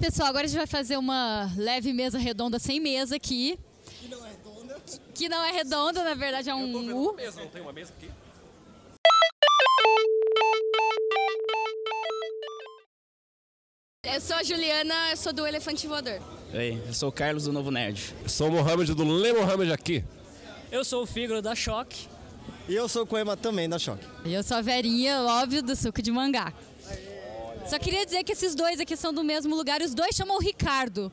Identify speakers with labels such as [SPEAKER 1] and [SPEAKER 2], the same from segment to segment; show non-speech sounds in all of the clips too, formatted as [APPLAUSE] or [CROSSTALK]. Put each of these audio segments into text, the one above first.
[SPEAKER 1] Pessoal, agora a gente vai fazer uma leve mesa redonda sem mesa aqui.
[SPEAKER 2] Que não é redonda.
[SPEAKER 1] Que não é redonda, na verdade é um U.
[SPEAKER 3] mesa, não tem uma mesa aqui?
[SPEAKER 4] Eu sou a Juliana, eu sou do Elefante Voador.
[SPEAKER 5] Oi, eu sou o Carlos do Novo Nerd.
[SPEAKER 3] Sou o Mohamed do Le Mohamed aqui.
[SPEAKER 6] Eu sou o Fígaro da Choque.
[SPEAKER 2] E eu sou o Coema também da Choque.
[SPEAKER 1] E eu sou a Verinha, óbvio, do suco de mangá. Só queria dizer que esses dois aqui são do mesmo lugar e os dois chamam o Ricardo.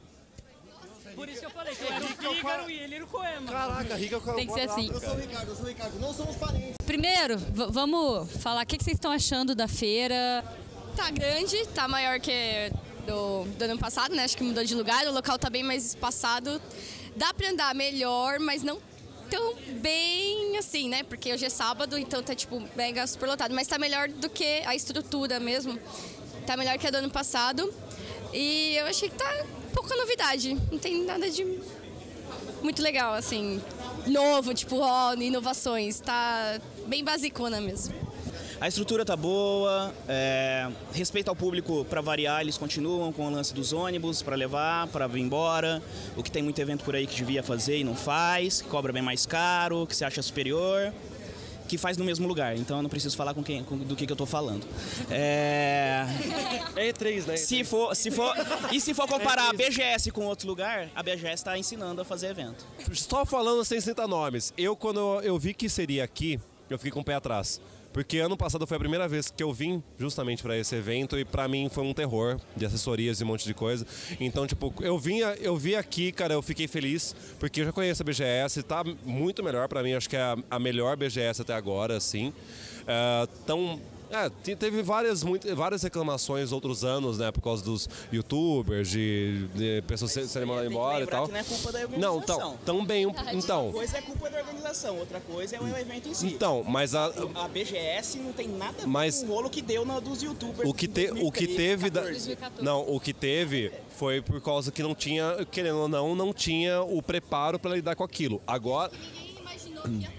[SPEAKER 6] Por isso que eu falei que eu era o Fígaro e ele era o Coema.
[SPEAKER 2] Caraca, Rica,
[SPEAKER 1] Tem que ser assim.
[SPEAKER 2] Eu sou o Ricardo, eu sou o Ricardo. Não somos parentes.
[SPEAKER 1] Primeiro, vamos falar o que, que vocês estão achando da feira.
[SPEAKER 4] Tá grande, tá maior que do, do ano passado, né? Acho que mudou de lugar, o local tá bem mais espaçado. Dá pra andar melhor, mas não tão bem assim, né? Porque hoje é sábado, então tá tipo mega super lotado. Mas tá melhor do que a estrutura mesmo. Tá melhor que a do ano passado. E eu achei que tá pouca novidade. Não tem nada de muito legal, assim. Novo, tipo, ó, inovações. Tá bem basicona mesmo.
[SPEAKER 5] A estrutura tá boa, é, respeito ao público para variar, eles continuam com o lance dos ônibus para levar, para vir embora. O que tem muito evento por aí que devia fazer e não faz, que cobra bem mais caro, que se acha superior, que faz no mesmo lugar. Então eu não preciso falar com quem, com- do que, que eu tô falando. É,
[SPEAKER 3] É E3, né?
[SPEAKER 5] se for, se for, e se for comparar a BGS com outro lugar, a BGS está ensinando a fazer evento.
[SPEAKER 3] Só falando sem citar nomes. Eu, quando eu, eu vi que seria aqui, eu fiquei com o pé atrás. Porque ano passado foi a primeira vez que eu vim justamente para esse evento e para mim foi um terror de assessorias e um monte de coisa. Então, tipo, eu vinha, eu vi aqui, cara, eu fiquei feliz porque eu já conheço a BGS, tá muito melhor para mim, acho que é a, a melhor BGS até agora, assim. É, tão é, te- teve várias, muito, várias reclamações outros anos, né? Por causa dos youtubers, de, de pessoas se- serem mandadas
[SPEAKER 5] Tem que
[SPEAKER 3] embora e tal.
[SPEAKER 5] que não é culpa da
[SPEAKER 3] Não,
[SPEAKER 5] organização.
[SPEAKER 3] então, também. um- Então,
[SPEAKER 5] Uma coisa é culpa da organização, outra coisa é o evento em si.
[SPEAKER 3] então, mas a,
[SPEAKER 5] A BGS não tem nada a ver
[SPEAKER 3] Mas-
[SPEAKER 5] com o rolo que deu na dos youtubers.
[SPEAKER 3] o que, te, o que
[SPEAKER 5] 2013,
[SPEAKER 3] teve. Da,
[SPEAKER 5] 14.
[SPEAKER 3] não, o que teve foi por causa que não tinha, querendo ou não, não tinha o preparo para lidar com aquilo. Agora.
[SPEAKER 4] Ninguém imaginou [CLEARS THROAT] que ia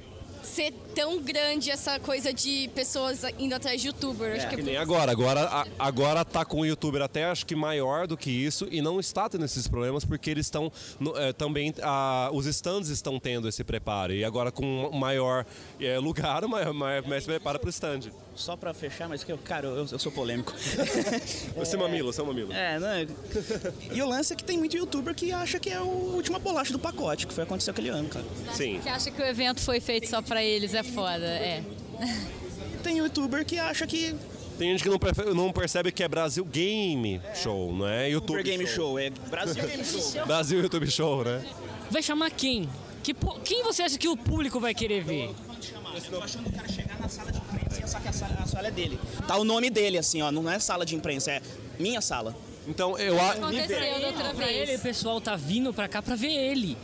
[SPEAKER 4] ser tão grande essa coisa de pessoas indo atrás de youtuber. Acho que
[SPEAKER 3] Que
[SPEAKER 4] é
[SPEAKER 3] nem agora. Agora, a- agora tá com o youtuber até acho que maior do que isso e não está tendo esses problemas porque eles estão é, também a- os stands estão tendo esse preparo e agora com maior é, lugar, [LAUGHS] mais, mais, mais preparo para o stand.
[SPEAKER 5] Só pra fechar, mas que eu, cara, eu, eu sou polêmico. [LAUGHS]
[SPEAKER 3] Você é mamilo, você é mamilo.
[SPEAKER 5] é, né? [LAUGHS] E o lance é que tem muito youtuber que acha que é a última bolacha do pacote, que foi acontecer aquele ano, cara.
[SPEAKER 3] Sim.
[SPEAKER 1] Que acha que o evento foi feito só pra eles, é foda, é. [LAUGHS]
[SPEAKER 5] Tem youtuber que acha que
[SPEAKER 3] Tem gente que não, prefe- não percebe que é Brasil Game Show, não é YouTube
[SPEAKER 5] Game Show é Brasil Game Show. [LAUGHS]
[SPEAKER 3] Brasil YouTube Show, né?
[SPEAKER 6] Vai chamar quem? Que, quem você acha que o público vai querer ver?
[SPEAKER 5] Eu tô achando o cara chegar na sala de imprensa e pensar que a sala, a sala é dele. Tá o nome dele, assim, ó. Não é sala de imprensa, é minha sala.
[SPEAKER 3] Então eu a-
[SPEAKER 1] Aconteceu da outra
[SPEAKER 6] Pra ele, o
[SPEAKER 1] vez.
[SPEAKER 6] pessoal tá vindo pra cá pra ver ele.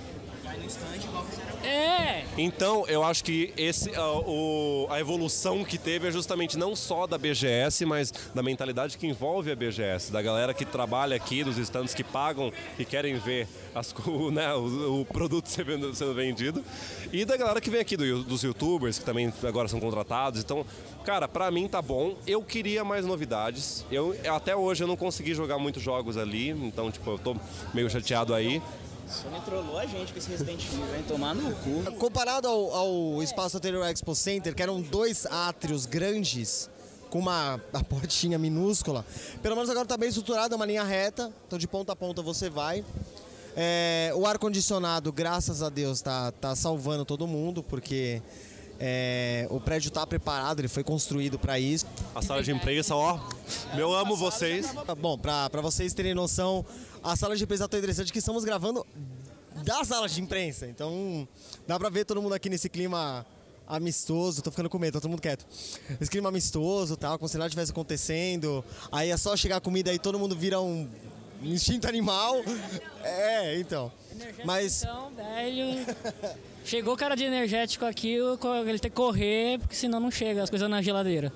[SPEAKER 5] Vai no stand igual fizeram.
[SPEAKER 6] É!
[SPEAKER 3] Então, eu acho que esse, a, o- a evolução que teve é justamente não só da BGS, mas da mentalidade que envolve a BGS, da galera que trabalha aqui, dos stands que pagam e querem ver as, co- [LAUGHS] né, o, o produto [LAUGHS] sendo, sendo vendido, e da galera que vem aqui, do- dos youtubers, que também agora são contratados. Então, cara, pra mim tá bom. Eu queria mais novidades. Eu, até hoje eu não consegui jogar muitos jogos ali, então, tipo, eu tô meio chateado aí.
[SPEAKER 5] Me trollou a gente com esse Resident Evil, vem tomar no cu.
[SPEAKER 2] Comparado ao, ao espaço anterior Expo Center, que eram dois átrios grandes, com uma, uma portinha minúscula, pelo menos agora tá bem estruturado, é uma linha reta, então de ponta a ponta você vai. É, o ar-condicionado, graças a Deus, tá, tá salvando todo mundo, porque é, o prédio tá preparado, ele foi construído para isso.
[SPEAKER 3] A sala de imprensa, ó, eu amo vocês.
[SPEAKER 2] Bom, pra, pra vocês terem noção, a sala de imprensa é tão interessante que estamos gravando da sala de imprensa. Então, dá pra ver todo mundo aqui nesse clima amistoso. Tô ficando com medo, tá todo mundo quieto. Esse clima amistoso, tal, como se nada estivesse acontecendo. Aí é só chegar a comida e todo mundo vira um [LAUGHS] instinto animal. É, então. Mas
[SPEAKER 6] Então, velho. Chegou o cara de energético aqui, ele tem que correr, porque senão não chega as coisas na geladeira.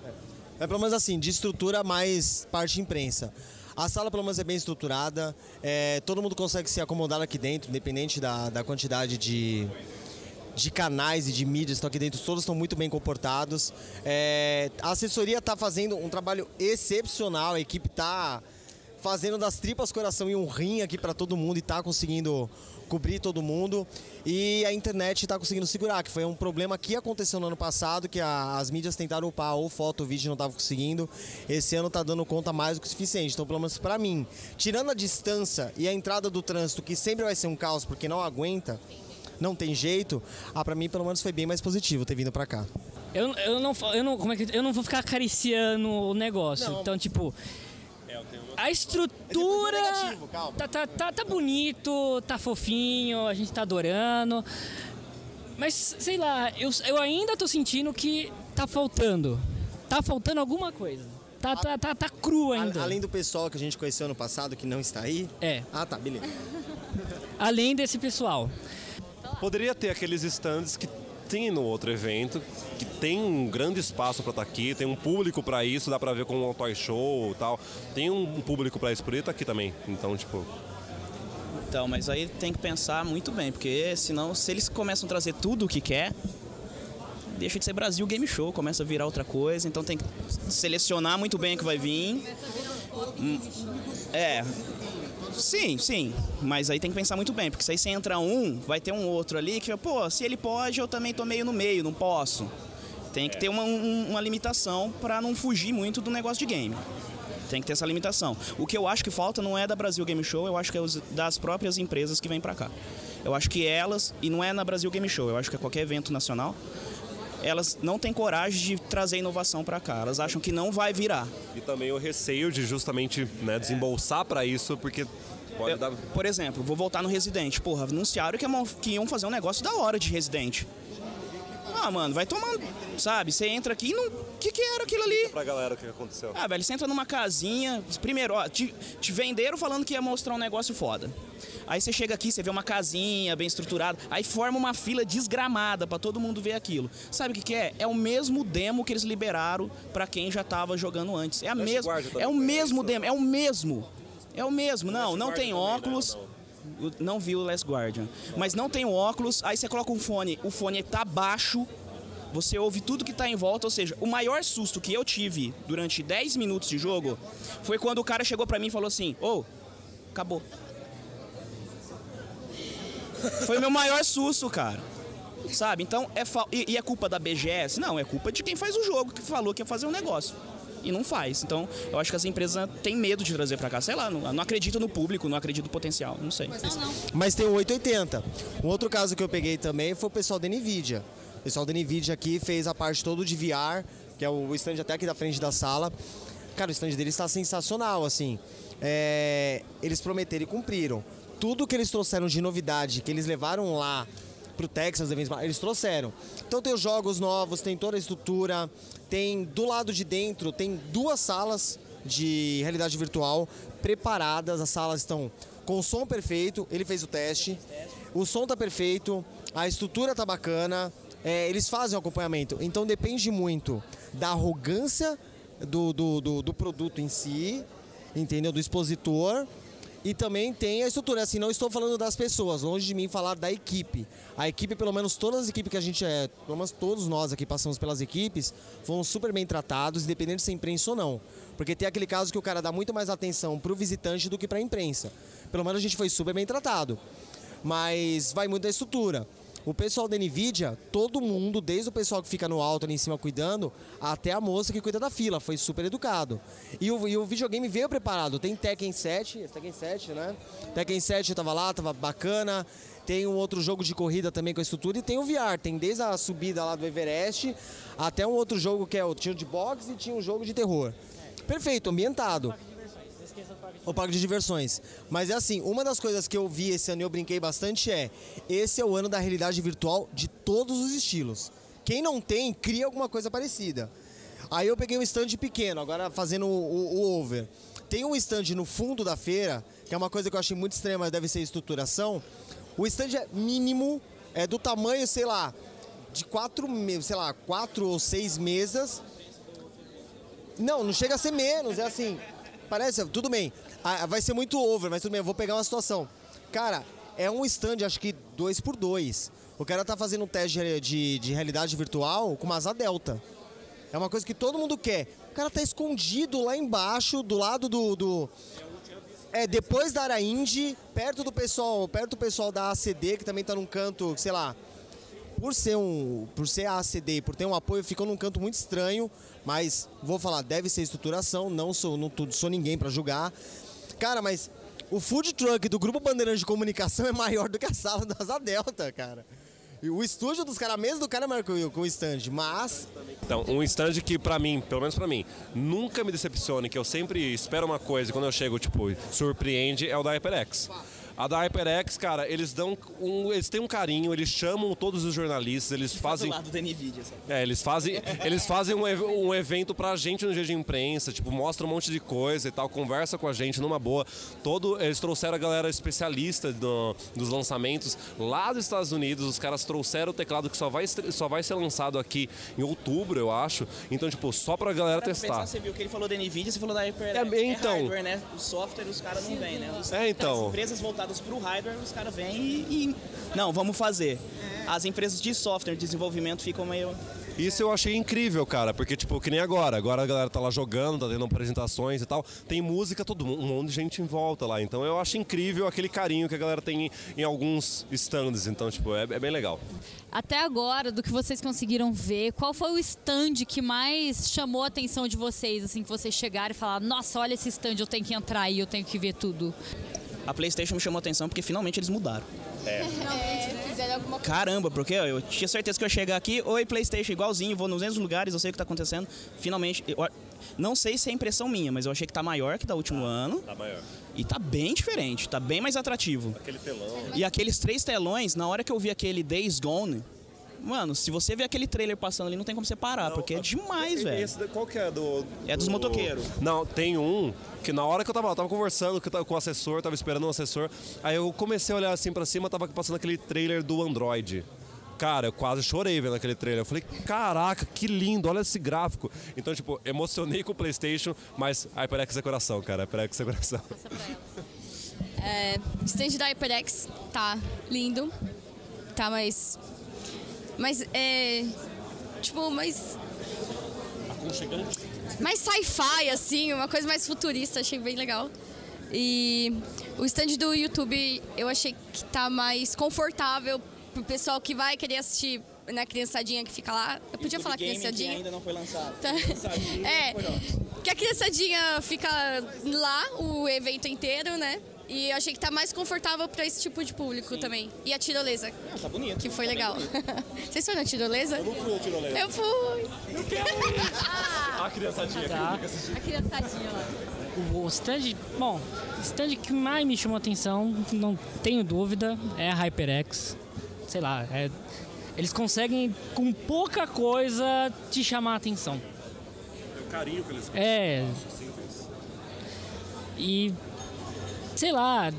[SPEAKER 2] É pelo menos assim, de estrutura mais parte imprensa. A sala pelo menos é bem estruturada, é, todo mundo consegue se acomodar aqui dentro, independente da, da quantidade de, de canais e de mídias que estão aqui dentro, todos estão muito bem comportados. É, a assessoria está fazendo um trabalho excepcional, a equipe está fazendo das tripas coração e um rim aqui para todo mundo e tá conseguindo cobrir todo mundo. E a internet tá conseguindo segurar, que foi um problema que aconteceu no ano passado, que a- as mídias tentaram upar ou foto ou vídeo não tava conseguindo. Esse ano tá dando conta mais do que o suficiente. Então, pelo menos para mim, tirando a distância e a entrada do trânsito, que sempre vai ser um caos porque não aguenta, não tem jeito, ah, para mim pelo menos foi bem mais positivo ter vindo para cá.
[SPEAKER 6] Eu, eu, não, eu, não, como é que, eu não vou ficar acariciando o negócio.
[SPEAKER 2] Não.
[SPEAKER 6] Então, tipo, a estrutura
[SPEAKER 2] negativo, calma.
[SPEAKER 6] tá, tá, tá, tá bonito, tá fofinho, a gente tá adorando. Mas, sei lá, eu, eu ainda tô sentindo que tá faltando. Tá faltando alguma coisa. Tá, tá, tá, tá cru ainda.
[SPEAKER 2] A- Além do pessoal que a gente conheceu ano passado, que não está aí.
[SPEAKER 6] É,
[SPEAKER 2] Ah, tá, beleza.
[SPEAKER 6] além desse pessoal.
[SPEAKER 3] Poderia ter aqueles stands que tem no outro evento, que tem um grande espaço para estar aqui, tem um público para isso, dá para ver com um toy show e tal. Tem um público para isso, por tá aqui também. Então, tipo,
[SPEAKER 5] Então, mas aí tem que pensar muito bem, porque senão, se eles começam a trazer tudo o que quer, deixa de ser Brasil Game Show, começa a virar outra coisa, então tem que selecionar muito bem o que vai vir. Hum, É. Sim, sim, mas aí tem que pensar muito bem, porque se aí você entra um, vai ter um outro ali que, pô, se ele pode, eu também tô meio no meio, não posso. Tem que ter uma, um- uma limitação para não fugir muito do negócio de game. Tem que ter essa limitação. O que eu acho que falta não é da Brasil Game Show, eu acho que é das próprias empresas que vêm pra cá. Eu acho que elas, e não é na Brasil Game Show, eu acho que é qualquer evento nacional, elas não têm coragem de trazer inovação pra cá. Elas acham que não vai virar.
[SPEAKER 3] e também o receio de justamente né, desembolsar para isso, porque pode
[SPEAKER 5] Eu-
[SPEAKER 3] dar.
[SPEAKER 5] por exemplo, vou voltar no Resident. Porra, anunciaram que, iam- que iam fazer um negócio da hora de Resident. Ah, mano, vai tomando, sabe? Você entra aqui e não. O que, que era aquilo ali?
[SPEAKER 3] Pra galera o que aconteceu.
[SPEAKER 5] Ah, velho, você entra numa casinha. Primeiro, ó, te, te venderam falando que ia mostrar um negócio foda. Aí você chega aqui, você vê uma casinha bem estruturada, aí forma uma fila desgramada pra todo mundo ver aquilo. Sabe o que, que é? É o mesmo demo que eles liberaram pra quem já tava jogando antes. É a mesma,
[SPEAKER 3] Guardian
[SPEAKER 5] é o mesmo
[SPEAKER 3] foi
[SPEAKER 5] demo, é o mesmo. É o mesmo. Não, não tem
[SPEAKER 3] né?
[SPEAKER 5] óculos.
[SPEAKER 3] Não.
[SPEAKER 5] Vi o Last Guardian. Mas não tem o óculos, aí você coloca um fone, o fone tá baixo, você ouve tudo que tá em volta, ou seja, o maior susto que eu tive durante 10 minutos de jogo foi quando o cara chegou pra mim e falou assim: Ô, acabou. Foi o meu maior susto, cara. Sabe? Então, é fa... e, e é culpa da BGS? Não, é culpa de quem faz o jogo, que falou que ia fazer um negócio. E não faz. Então, eu acho que as empresas têm medo de trazer pra cá. Sei lá, não, não acredita no público, não acredita no potencial. Não sei.
[SPEAKER 2] Mas tem o 880. Um outro caso que eu peguei também foi o pessoal da NVIDIA. O pessoal da NVIDIA aqui fez a parte toda de VR, que é o stand até aqui da frente da sala. Cara, o stand deles está sensacional, assim. É, eles prometeram e cumpriram. Tudo que eles trouxeram de novidade, que eles levaram lá pro Texas, eles trouxeram. Então tem os jogos novos, tem toda a estrutura, tem do lado de dentro, tem duas salas de realidade virtual preparadas, as salas estão com o som perfeito, ele fez o teste, o som tá perfeito, a estrutura tá bacana, é, eles fazem o acompanhamento, então depende muito da arrogância do, do, do, do produto em si, entendeu? Do expositor. E também tem a estrutura, assim, não estou falando das pessoas, longe de mim falar da equipe. A equipe, pelo menos todas as equipes que a gente é, pelo menos todos nós aqui passamos pelas equipes, foram super bem tratados, independente se é imprensa ou não. Porque tem aquele caso que o cara dá muito mais atenção pro visitante do que pra imprensa. Pelo menos a gente foi super bem tratado. Mas vai muito da estrutura. O pessoal da NVIDIA, todo mundo, desde o pessoal que fica no alto ali em cima cuidando, até a moça que cuida da fila, foi super educado. E o, e o videogame veio preparado. Tem Tekken 7, esse Tekken 7, né? Tekken 7 tava lá, tava bacana. Tem um outro jogo de corrida também com a estrutura e tem o VR. Tem desde a subida lá do Everest até um outro jogo que é o tiro de boxe e tinha um jogo de terror. Perfeito, ambientado. O parque de diversões. Mas é assim, uma das coisas que eu vi esse ano e eu brinquei bastante é: esse é o ano da realidade virtual de todos os estilos. Quem não tem, cria alguma coisa parecida. Aí eu peguei um stand pequeno, agora fazendo o, o- over. Tem um stand no fundo da feira, que é uma coisa que eu achei muito mas deve ser estruturação. O stand é mínimo, é do tamanho, sei lá, de quatro, sei lá, quatro ou seis mesas. Não, não chega a ser menos, é assim. Parece, tudo bem. Ah, vai ser muito over, mas tudo bem, eu vou pegar uma situação. Cara, é um stand, acho que dois por dois. O cara tá fazendo um teste de, de, de realidade virtual com uma asa delta. É uma coisa que todo mundo quer. O cara tá escondido lá embaixo, do lado do. do... É, depois da área perto do pessoal, perto do pessoal da ACD, que também tá num canto, sei lá, por ser um, por ser a ACD por ter um apoio, ficou num canto muito estranho, mas vou falar, deve ser estruturação, não sou, não sou ninguém pra julgar. Cara, mas o food truck do Grupo Bandeirante de Comunicação é maior do que a sala da Asa Delta, cara. E o estúdio dos caras, mesmo do cara é maior que o stand, mas
[SPEAKER 3] Então, um stand que pra mim, pelo menos pra mim, nunca me decepcione, que eu sempre espero uma coisa e quando eu chego, tipo, surpreende, é o da HyperX. A da HyperX, cara, eles dão um, eles têm um carinho, eles chamam todos os jornalistas, eles fazem
[SPEAKER 5] Do lado da NVIDIA, sabe?
[SPEAKER 3] É, eles fazem, eles fazem um, um evento pra gente no dia de imprensa, tipo, mostra um monte de coisa e tal, conversa com a gente numa boa. Todo, eles trouxeram a galera especialista do- dos lançamentos lá dos Estados Unidos, os caras trouxeram o teclado que só vai, só vai ser lançado aqui em outubro, eu acho. Então, tipo, só pra galera
[SPEAKER 5] Pra pensar,
[SPEAKER 3] testar.
[SPEAKER 5] você viu que ele falou da NVIDIA, você falou da HyperX.
[SPEAKER 3] É, então.
[SPEAKER 5] hardware, né? O software, os caras não vêm, né? Os,
[SPEAKER 3] É, então.
[SPEAKER 5] As empresas voltadas pro hardware, os caras vêm e, e- Não, vamos fazer. As empresas de software, de desenvolvimento ficam meio...
[SPEAKER 3] Isso eu achei incrível, cara, porque, tipo, que nem agora. Agora a galera tá lá jogando, tá tendo apresentações e tal. Tem música, todo mundo, um monte de gente em volta lá. Então eu acho incrível aquele carinho que a galera tem em, em alguns stands. Então, tipo, é, é bem legal.
[SPEAKER 1] Até agora, do que vocês conseguiram ver, qual foi o stand que mais chamou a atenção de vocês, assim, que vocês chegaram e falaram, nossa, olha esse stand, eu tenho que entrar aí, eu tenho que ver tudo.
[SPEAKER 5] A PlayStation me chamou a atenção porque finalmente eles mudaram.
[SPEAKER 4] Fizeram alguma
[SPEAKER 5] Caramba, porque eu tinha certeza que eu ia chegar aqui, oi PlayStation, igualzinho, vou nos mesmos lugares, eu sei o que tá acontecendo. Finalmente, eu, não sei se é impressão minha, mas eu achei que tá maior que da último ano
[SPEAKER 3] Tá maior.
[SPEAKER 5] e tá bem diferente, tá bem mais atrativo.
[SPEAKER 3] Aquele telão.
[SPEAKER 5] E aqueles três telões, na hora que eu vi aquele Days Gone, mano, se você ver aquele trailer passando ali, não tem como você parar, porque é demais, velho.
[SPEAKER 3] Esse, qual que é do.
[SPEAKER 5] É dos
[SPEAKER 3] do-
[SPEAKER 5] motoqueiros.
[SPEAKER 3] Não, tem um que na hora que eu tava, eu tava conversando com com o assessor, tava esperando um assessor, aí eu comecei a olhar assim pra cima, tava passando aquele trailer do Android. Cara, eu quase chorei vendo aquele trailer. Eu falei, caraca, que lindo, olha esse gráfico. Então, tipo, emocionei [LAUGHS] com o PlayStation, mas HyperX é coração, cara. HyperX é coração.
[SPEAKER 4] É, stand da HyperX tá lindo. Tá mais. Mas é. Tipo, mais. Mais sci-fi, assim, uma coisa mais futurista, achei bem legal. E o stand do YouTube eu achei que tá mais confortável pro pessoal que vai querer assistir, né, criançadinha que fica lá. Eu podia falar
[SPEAKER 5] Game, que
[SPEAKER 4] criançadinha?
[SPEAKER 5] ainda não foi lançado.
[SPEAKER 4] Tá. É, [LAUGHS] que a criançadinha fica lá o evento inteiro, né? E eu achei que tá mais confortável pra esse tipo de público também. E a tirolesa,
[SPEAKER 5] Ah, tá bonito.
[SPEAKER 4] que foi legal. [LAUGHS] Vocês foram na tirolesa? Eu não fui na tirolesa. Eu fui.
[SPEAKER 3] A criançadinha
[SPEAKER 6] Tá.
[SPEAKER 1] A criançadinha lá.
[SPEAKER 6] O stand, bom, o stand que mais me chamou a atenção, não tenho dúvida, é a HyperX. Sei lá, é- eles conseguem com pouca coisa te chamar a atenção.
[SPEAKER 3] O carinho que eles
[SPEAKER 6] É. E sei lá,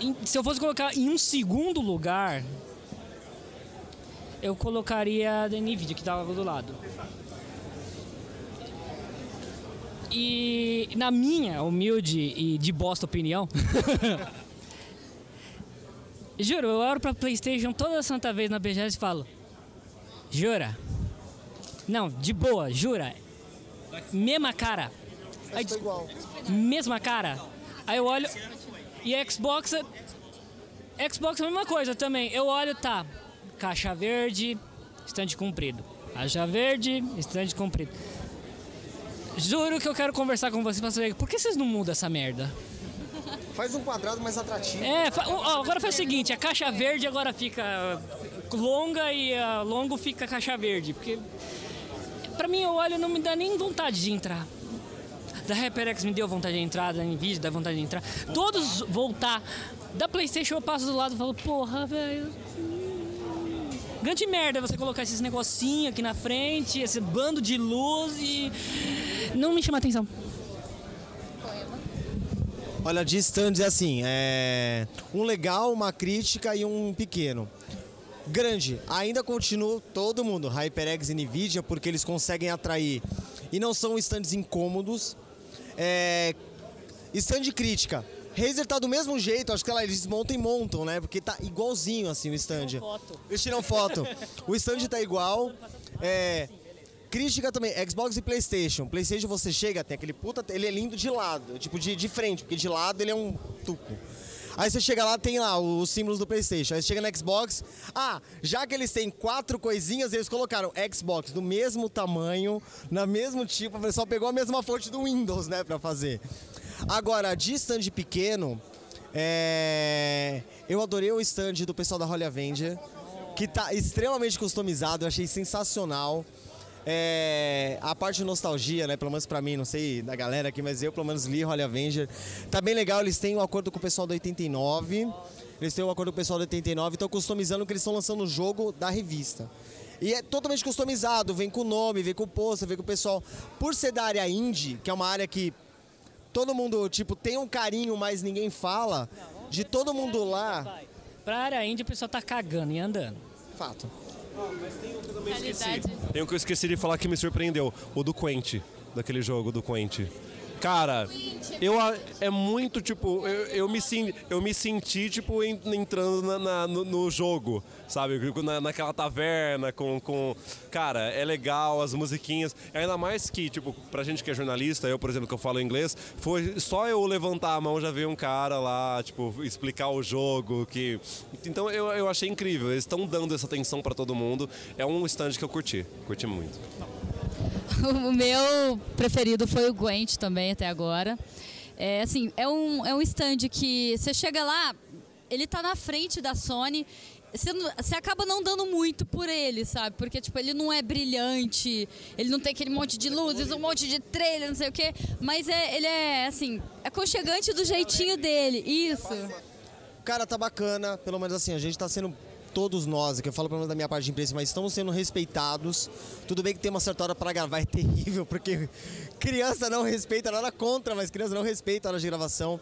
[SPEAKER 6] em- se eu fosse colocar em um segundo lugar, eu colocaria a da Nvidia que tava do lado. E na minha humilde e de bosta opinião, [LAUGHS] juro, eu olho pra Playstation toda santa vez na BGS e falo, jura? Não, de boa, jura? Mesma cara. Aí,
[SPEAKER 2] igual.
[SPEAKER 6] mesma cara. Aí eu olho e Xbox é- Xbox é a mesma coisa também. Eu olho, tá, caixa verde, estande comprido. Caixa verde, estande comprido. Juro que eu quero conversar com vocês pra saber por que vocês não mudam essa merda?
[SPEAKER 2] Faz um quadrado mais atrativo.
[SPEAKER 6] É, fa- ó, agora faz o seguinte, a caixa verde agora fica longa e a longo fica caixa verde, porque pra mim eu olho e não me dá nem vontade de entrar. Da HyperX me deu vontade de entrar, da Nvidia dá vontade de entrar. Todos voltar. Da Playstation eu passo do lado e falo, porra, velho. Grande merda você colocar esses negocinhos aqui na frente, esse bando de luz e. Não me chama atenção.
[SPEAKER 2] Olha, de stands é assim, é um legal, uma crítica e um pequeno. Grande, ainda continua todo mundo, HyperX e Nvidia, porque eles conseguem atrair e não são stands incômodos. É... Stand crítica. Razer tá do mesmo jeito, acho que lá, eles montam e montam, né? Porque tá igualzinho assim o stand.
[SPEAKER 6] foto.
[SPEAKER 2] Eles tiram foto. o stand tá igual. É... Crítica também, Xbox e Playstation. Playstation você chega, tem aquele puta. Ele é lindo de lado, tipo de, de frente, porque de lado ele é um tuco. Aí você chega lá, tem lá os símbolos do Playstation. Aí você chega no Xbox. Ah, já que eles têm quatro coisinhas, eles colocaram Xbox do mesmo tamanho, na mesmo tipo, o pessoal pegou a mesma fonte do Windows, né, pra fazer. Agora, de stand pequeno, é... eu adorei o stand do pessoal da Holly Avenger, que tá extremamente customizado, eu achei sensacional. É, a parte de nostalgia, né? Pelo menos pra mim, não sei da galera aqui, mas eu pelo menos li Holly Avenger. Tá bem legal, eles têm um acordo com o pessoal do 89. Eles têm um acordo com o pessoal do 89 e estão customizando o que eles estão lançando no jogo da revista. E é totalmente customizado, vem com o nome, vem com o pôster, vem com o pessoal. Por ser da área indie, que é uma área que todo mundo, tipo, tem um carinho, mas ninguém fala, de todo mundo lá.
[SPEAKER 6] Pra área indie o pessoal tá cagando e andando.
[SPEAKER 2] Fato.
[SPEAKER 3] Mas tem um que eu também esqueci. Tem um que eu esqueci de falar que me surpreendeu. O do Quente, daquele jogo do Quente. Cara, eu é muito tipo, eu, eu me, eu me senti tipo en- entrando na- na- no, no jogo, sabe? Na, naquela taverna com, com. Cara, é legal, as musiquinhas. Ainda mais que, tipo, pra gente que é jornalista, eu, por exemplo, que eu falo inglês, foi só eu levantar a mão já veio um cara lá, tipo, explicar o jogo. que Então eu, eu achei incrível. Eles estão dando essa atenção pra todo mundo. É um stand que eu curti. Curti muito. [LAUGHS]
[SPEAKER 1] O meu preferido foi o Gwent também até agora. É assim, é um, é um stand que você chega lá, ele tá na frente da Sony. Você, você acaba não dando muito por ele, sabe? Porque, tipo, ele não é brilhante, ele não tem aquele monte de luzes, um monte de trailer, não sei o quê. Mas é, ele é, assim, aconchegante do jeitinho dele. Isso.
[SPEAKER 2] Cara, tá bacana, pelo menos assim, a gente tá sendo todos nós, que eu falo pelo menos da minha parte de imprensa, mas estamos sendo respeitados. Tudo bem que tem uma certa hora para gravar, é terrível, porque criança não respeita, nada contra, mas criança não respeita a hora de gravação.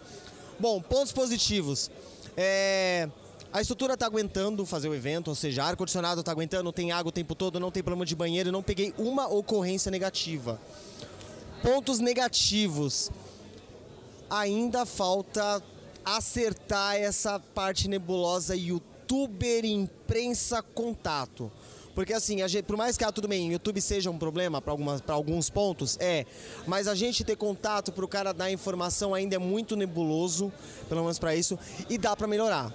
[SPEAKER 2] Bom, pontos positivos. É, A estrutura tá aguentando fazer o evento, ou seja, ar-condicionado tá aguentando, tem água o tempo todo, não tem problema de banheiro, não peguei uma ocorrência negativa. Pontos negativos ainda falta acertar essa parte nebulosa youtuber imprensa contato. Porque assim, gente, por mais que ah, tudo bem, YouTube seja um problema para alguns pontos, é. Mas a gente ter contato para o cara dar informação ainda é muito nebuloso, pelo menos para isso, e dá para melhorar.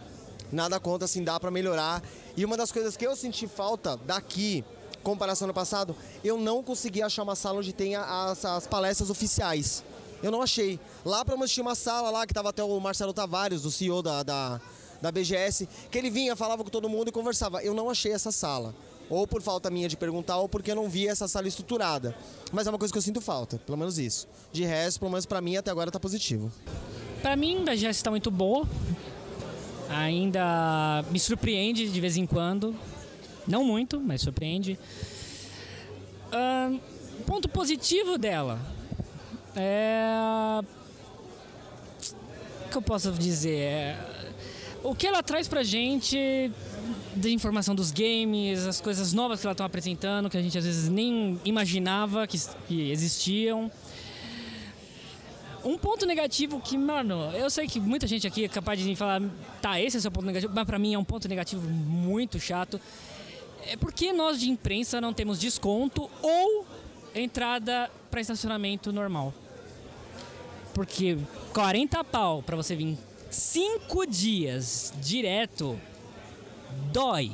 [SPEAKER 2] Nada contra, assim, dá para melhorar. E uma das coisas que eu senti falta daqui, comparação no passado, eu não consegui achar uma sala onde tenha as, as palestras oficiais. Eu não achei. Lá para tinha uma sala lá que tava até o Marcelo Tavares, o CEO da, da, da BGS, que ele vinha, falava com todo mundo e conversava. Eu não achei essa sala. Ou por falta minha de perguntar, ou porque eu não vi essa sala estruturada. Mas é uma coisa que eu sinto falta, pelo menos isso. De resto, pelo menos pra mim, até agora tá positivo.
[SPEAKER 6] Pra mim, a BGS está muito boa. Ainda me surpreende de vez em quando. Não muito, mas surpreende. Ahn, ponto positivo dela é. O que eu posso dizer? É, O que ela traz pra gente de informação dos games, as coisas novas que ela está apresentando, que a gente às vezes nem imaginava que, que existiam. Um ponto negativo que, mano, eu sei que muita gente aqui é capaz de falar, tá, esse é seu ponto negativo, mas pra mim é um ponto negativo muito chato. É porque nós de imprensa não temos desconto ou entrada para estacionamento normal. Porque 40 pau pra você vir 5 dias direto dói.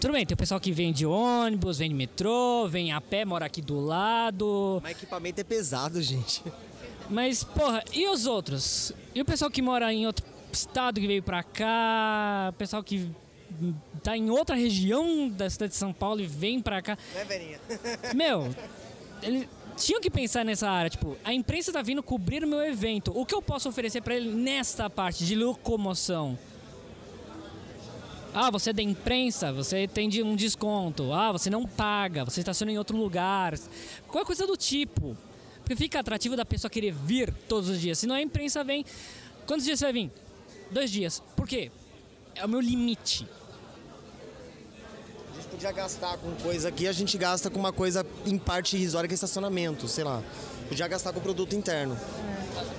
[SPEAKER 6] Tudo bem, tem o pessoal que vem de ônibus, vem de metrô, vem a pé, mora aqui do lado.
[SPEAKER 2] Mas equipamento é pesado, gente.
[SPEAKER 6] Mas, porra, e os outros? E o pessoal que mora em outro estado que veio pra cá? O pessoal que tá em outra região da cidade de São Paulo e vem pra cá?
[SPEAKER 2] Né, Verinha? [LAUGHS]
[SPEAKER 6] Meu, eles tinham que pensar nessa área. Tipo, a imprensa tá vindo cobrir o meu evento. O que eu posso oferecer pra ele nesta parte de locomoção? Ah, você é da imprensa, você tem um desconto. Ah, você não paga, você estaciona em outro lugar. Qualquer coisa do tipo. Porque fica atrativo da pessoa querer vir todos os dias. Senão a imprensa vem. Quantos dias você vai vir? Dois dias. Por quê? É o meu limite.
[SPEAKER 2] Podia gastar com coisa aqui, a gente gasta com uma coisa em parte irrisória que é estacionamento, sei lá. Podia gastar com produto interno.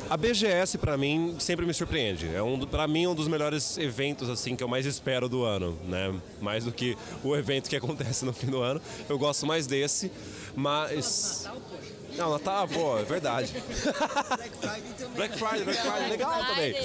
[SPEAKER 3] A BGS pra mim sempre me surpreende. É um, para mim um dos melhores eventos assim que eu mais espero do ano, né? Mais do que o evento que [LAUGHS] acontece no fim do ano. Eu gosto mais desse, mas não, Natal, pô, é verdade. [LAUGHS] Black Friday, Black Friday, legal também.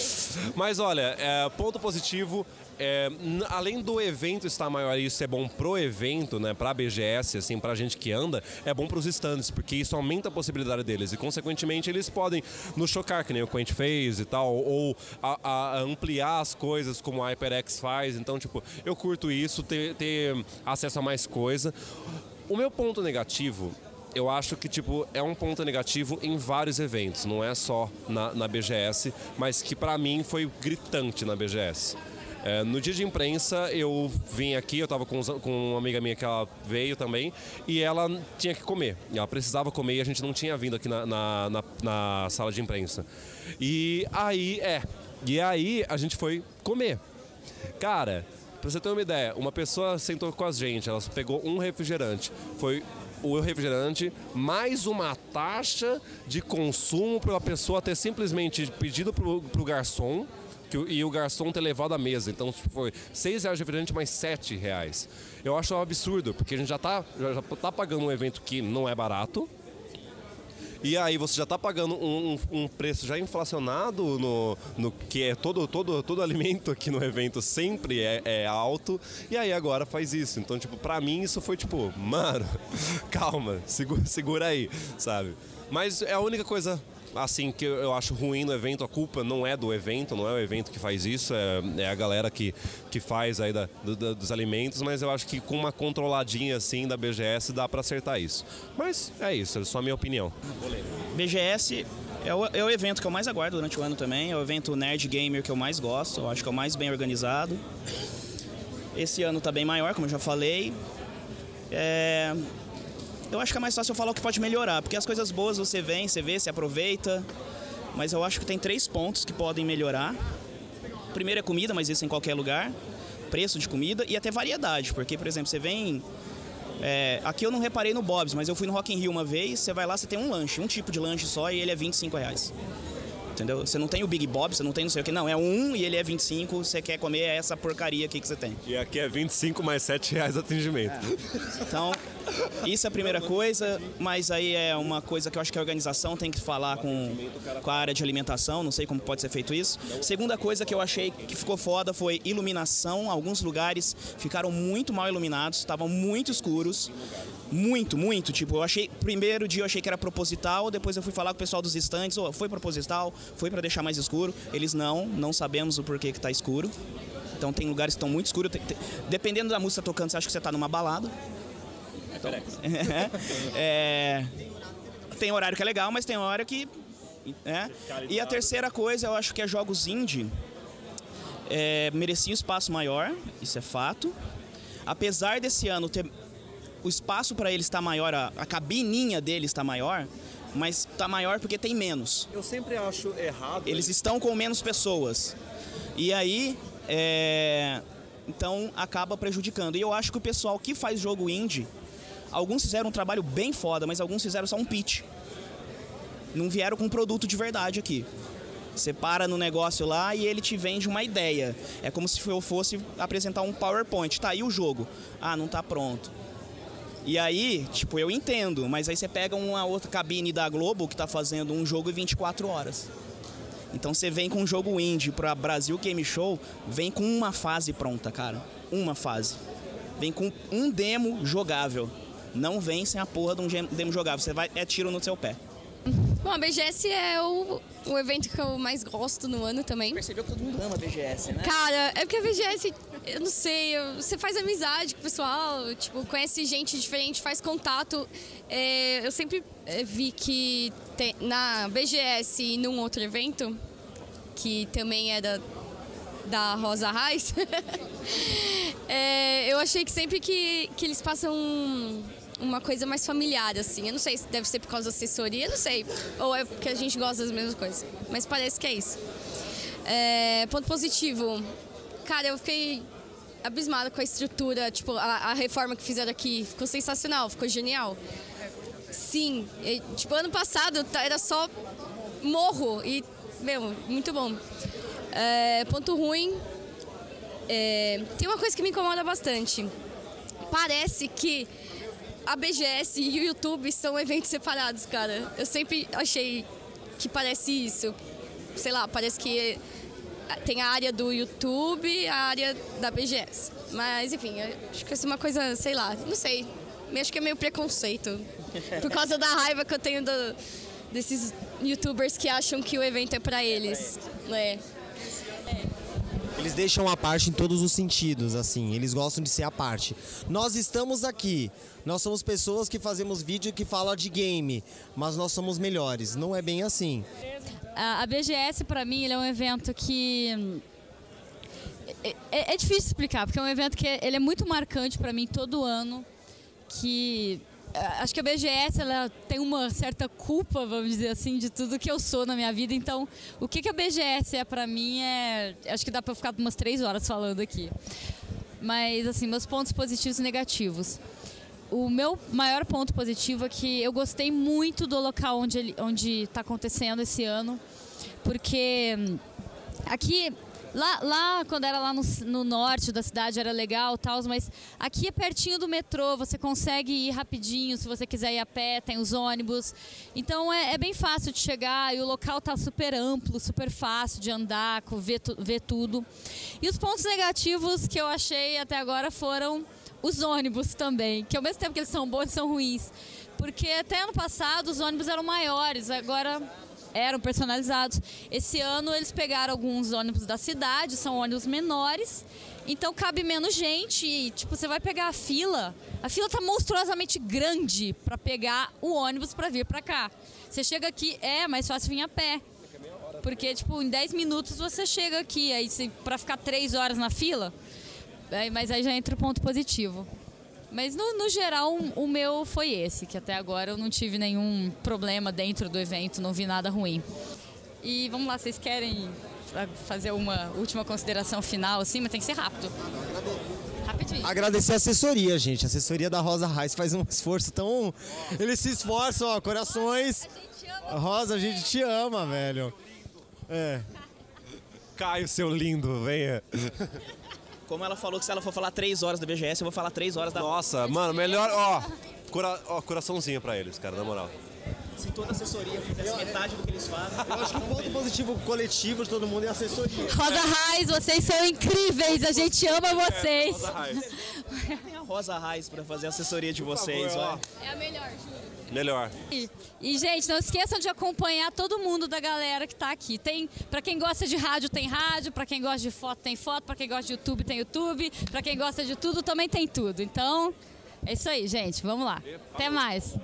[SPEAKER 3] Mas olha, é, ponto positivo, é, além do evento estar maior e isso é bom pro evento, né, pra BGS, assim, pra gente que anda, é bom pros stands, porque isso aumenta a possibilidade deles e, consequentemente, eles podem nos chocar, que nem o Quent fez e tal, ou a- a ampliar as coisas como a HyperX faz. Então, tipo, eu curto isso, ter, ter acesso a mais coisa. O meu ponto negativo eu acho que tipo é um ponto negativo em vários eventos, não é só na, na BGS, mas que pra mim foi gritante na BGS. É, no dia de imprensa eu vim aqui, eu tava com, com uma amiga minha que ela veio também e ela tinha que comer. Ela precisava comer e a gente não tinha vindo aqui na, na, na- na sala de imprensa. E aí, é, e aí a gente foi comer. Cara, pra você ter uma ideia, uma pessoa sentou com a gente, ela pegou um refrigerante. Foi o refrigerante mais uma taxa de consumo para a pessoa ter simplesmente pedido pro, pro garçom que o- e o garçom ter levado à mesa. Então foi 6 reais de refrigerante mais 7 reais. Eu acho um absurdo, porque a gente já tá, já, já tá pagando um evento que não é barato. E aí você já está pagando um, um- um preço já inflacionado no, no que é todo, todo, todo [LAUGHS] alimento aqui no evento sempre é, é alto. E aí agora faz isso. Então, tipo, pra mim isso foi tipo, mano, [LAUGHS] calma, segura, segura aí, sabe? Mas é a única coisa assim que eu acho ruim no evento, a culpa não é do evento, não é o evento que faz isso, é, é a galera que, que faz aí da, do- dos alimentos, mas eu acho que com uma controladinha assim da BGS dá pra acertar isso. Mas é isso, é só a minha opinião.
[SPEAKER 5] BGS é o, é o evento que eu mais aguardo durante o ano também. É o evento nerd gamer que eu mais gosto. Eu acho que é o mais bem organizado. Esse ano tá bem maior, como eu já falei. É, Eu acho que é mais fácil eu falar o que pode melhorar, porque as coisas boas você vem, você vê, você aproveita. Mas eu acho que tem três pontos que podem melhorar. Primeiro é comida, mas isso em qualquer lugar. Preço de comida e até variedade, porque, por exemplo, você vem é, aqui eu não reparei no Bob's, mas eu fui no Rock in Rio uma vez, você vai lá, você tem um lanche, um tipo de lanche só e ele é 25 reais. Entendeu? Você não tem o Big Bob, você não tem não sei o que, não, é um e ele é 25, você quer comer essa porcaria aqui que você tem.
[SPEAKER 3] E aqui é 25 mais 7 reais de atendimento.
[SPEAKER 5] Então, isso é a primeira coisa, mas aí é uma coisa que eu acho que a organização tem que falar com, com a área de alimentação, não sei como pode ser feito isso. Segunda coisa que eu achei que ficou foda foi iluminação. Alguns lugares ficaram muito mal iluminados, estavam muito escuros. Muito, muito. Tipo, eu achei. Primeiro dia eu achei que era proposital, depois eu fui falar com o pessoal dos estantes, oh, foi proposital, foi para deixar mais escuro. Eles não, não sabemos o porquê que tá escuro. Então tem lugares que estão muito escuros. Dependendo da música tocando, você acha que você tá numa balada. [LAUGHS] É, tem horário que é legal, mas tem hora que. né? E a terceira coisa, eu acho que é jogos indie. É, merecia um espaço maior, isso é fato. Apesar desse ano ter. O espaço para eles está maior, a, a cabininha deles está maior, mas está maior porque tem menos.
[SPEAKER 3] Eu sempre acho errado.
[SPEAKER 5] Eles estão com menos pessoas. E aí, é, então acaba prejudicando. E eu acho que o pessoal que faz jogo indie, alguns fizeram um trabalho bem foda, mas alguns fizeram só um pitch. Não vieram com um produto de verdade aqui. Você para no negócio lá e ele te vende uma ideia. É como se eu fosse apresentar um PowerPoint. Tá aí o jogo. Ah, não tá pronto. E aí, tipo, eu entendo, mas aí você pega uma outra cabine da Globo que tá fazendo um jogo em 24 horas. Então você vem com um jogo indie pra Brasil Game Show, vem com uma fase pronta, cara. Uma fase. Vem com um demo jogável. Não vem sem a porra de um demo jogável. Você vai, é tiro no seu pé.
[SPEAKER 4] Bom, a BGS é o, o evento que eu mais gosto no ano também.
[SPEAKER 5] Percebeu que todo mundo ama a BGS, né?
[SPEAKER 4] Cara, é porque a VGS, eu não sei, você faz amizade com o pessoal, tipo, conhece gente diferente, faz contato. É, eu sempre é, vi que tem- na BGS e num outro evento, que também é da, da Rosa Reis, [LAUGHS] é, eu achei que sempre que, que eles passam um- uma coisa mais familiar, assim. Eu não sei se deve ser por causa da assessoria, não sei. Ou é porque a gente gosta das mesmas coisas. Mas parece que é isso. É, ponto positivo. Cara, eu fiquei abismada com a estrutura, tipo, a, a reforma que fizeram aqui. Ficou sensacional, ficou genial. Sim, e, tipo, ano passado tá- era só morro e, meu, muito bom. É, ponto ruim, é, tem uma coisa que me incomoda bastante. Parece que a BGS e o YouTube são eventos separados, cara. Eu sempre achei que parece isso. Sei lá, parece que tem a área do YouTube a área da BGS. Mas, enfim, acho que é uma coisa, sei lá, não sei. Acho que é meio preconceito. Por causa da raiva que eu tenho do, desses youtubers que acham que o evento é pra eles. Né?
[SPEAKER 2] Eles deixam a parte em todos os sentidos, assim, eles gostam de ser a parte. Nós estamos aqui, nós somos pessoas que fazemos vídeo que fala de game, mas nós somos melhores. Não é bem assim.
[SPEAKER 1] A, BGS, para mim, é um evento que. É, é, é, difícil explicar, porque é um evento que é, ele é muito marcante para mim todo ano. Que acho que a BGS ela tem uma certa culpa, vamos dizer assim, de tudo que eu sou na minha vida. Então, o que, que a BGS é para mim é. Acho que dá para ficar umas três horas falando aqui. Mas, assim, meus pontos positivos e negativos. O meu maior ponto positivo é que eu gostei muito do local onde onde está acontecendo esse ano, porque aqui Lá, lá, quando era lá no, no, norte da cidade, era legal tal, mas aqui é pertinho do metrô, você consegue ir rapidinho, se você quiser ir a pé, tem os ônibus. Então é, é bem fácil de chegar e o local está super amplo, super fácil de andar, ver, ver tudo. E os pontos negativos que eu achei até agora foram os ônibus também, que ao mesmo tempo que eles são bons, são ruins. Porque até ano passado os ônibus eram maiores, agora eram personalizados. Esse ano eles pegaram alguns ônibus da cidade, são ônibus menores, então cabe menos gente e, tipo, você vai pegar a fila, a fila tá monstruosamente grande para pegar o ônibus para vir para cá. Você chega aqui, é mais fácil vir a pé. Porque, tipo, em 10 minutos você chega aqui, aí para ficar 3 horas na fila, mas aí já entra o ponto positivo. Mas no, no geral, o meu foi esse, que até agora eu não tive nenhum problema dentro do evento, não vi nada ruim. E vamos lá, vocês querem fazer uma última consideração final, assim, mas tem que ser rápido.
[SPEAKER 2] Rapidinho. Agradecer a assessoria, gente. A assessoria da Rosa Reis faz um [LAUGHS] esforço tão. Eles se esforçam, ó, corações. Rosa, a gente te ama, velho. É.
[SPEAKER 3] Caio, seu lindo, venha. [LAUGHS]
[SPEAKER 5] Como ela falou que se ela for falar três horas da BGS, eu vou falar três horas da.
[SPEAKER 3] Nossa, mano, melhor. Ó, cura, ó coraçãozinho pra eles, cara, na moral.
[SPEAKER 5] Se toda assessoria fizesse metade do que eles fazem.
[SPEAKER 2] Eu acho que o ponto positivo coletivo de todo mundo é a assessoria.
[SPEAKER 1] Rosa Raiz, vocês são incríveis, a gente ama vocês.
[SPEAKER 5] Tem a Rosa Raiz pra fazer a assessoria de vocês, ó.
[SPEAKER 4] É a melhor, juro.
[SPEAKER 3] Melhor.
[SPEAKER 1] E, e, gente, não esqueçam de acompanhar todo mundo da galera que tá aqui. Tem, para quem gosta de rádio, tem rádio, para quem gosta de foto, tem foto, para quem gosta de YouTube, tem YouTube, para quem gosta de tudo, também tem tudo. Então, é isso aí, gente. Vamos lá. Até mais.